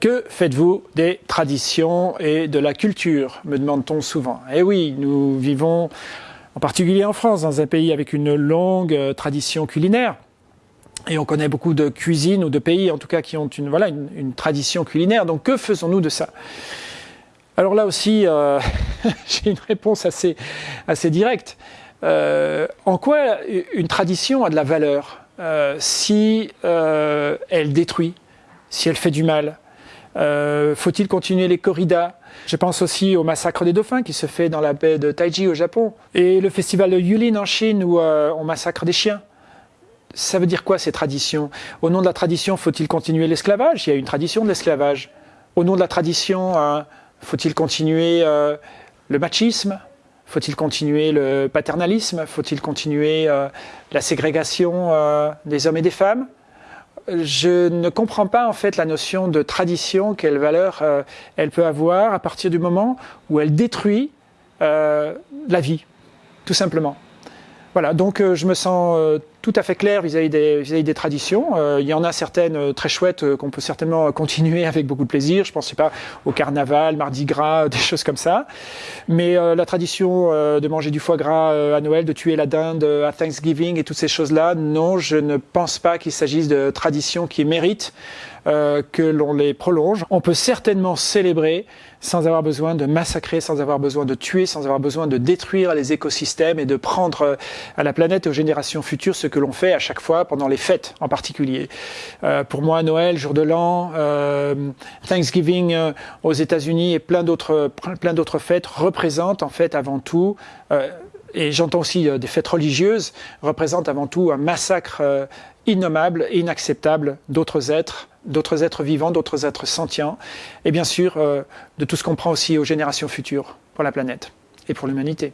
Que faites-vous des traditions et de la culture me demande-t-on souvent. Eh oui, nous vivons, en particulier en France, dans un pays avec une longue euh, tradition culinaire. Et on connaît beaucoup de cuisines ou de pays, en tout cas, qui ont une, voilà, une, tradition culinaire. Donc, que faisons-nous de ça? Alors là aussi, euh, j'ai une réponse assez, assez directe. Euh, en quoi une tradition a de la valeur si elle détruit, si elle fait du mal, euh, faut-il continuer les corridas? Je pense aussi au massacre des dauphins qui se fait dans la baie de Taiji au Japon. Et le festival de Yulin en Chine où euh, on massacre des chiens. Ça veut dire quoi ces traditions? Au nom de la tradition, faut-il continuer l'esclavage? Il y a une tradition de l'esclavage. Au nom de la tradition, euh, faut-il continuer le machisme? Faut-il continuer le paternalisme? Faut-il continuer la ségrégation des hommes et des femmes? Je ne comprends pas en fait la notion de tradition, quelle valeur euh, elle peut avoir à partir du moment où elle détruit euh, la vie, tout simplement. Voilà, donc euh, je me sens tout à fait clair vis-à-vis des, des, traditions. il y en a certaines très chouettes qu'on peut certainement continuer avec beaucoup de plaisir. Je pense pas au carnaval, Mardi Gras, des choses comme ça. Mais la tradition de manger du foie gras à Noël, de tuer la dinde à Thanksgiving et toutes ces choses-là, non, je ne pense pas qu'il s'agisse de traditions qui méritent euh, que l'on les prolonge. On peut certainement célébrer sans avoir besoin de massacrer, sans avoir besoin de tuer, sans avoir besoin de détruire les écosystèmes et de prendre euh, à la planète et aux générations futures ce que l'on fait à chaque fois pendant les fêtes en particulier. Euh, pour moi, Noël, jour de l'an, Thanksgiving aux États-Unis et plein d'autres plein fêtes représentent en fait avant tout et j'entends aussi des fêtes religieuses, représentent avant tout un massacre innommable et inacceptable d'autres êtres, d'autres êtres vivants, d'autres êtres sentients, et bien sûr euh, de tout ce qu'on prend aussi aux générations futures pour la planète et pour l'humanité.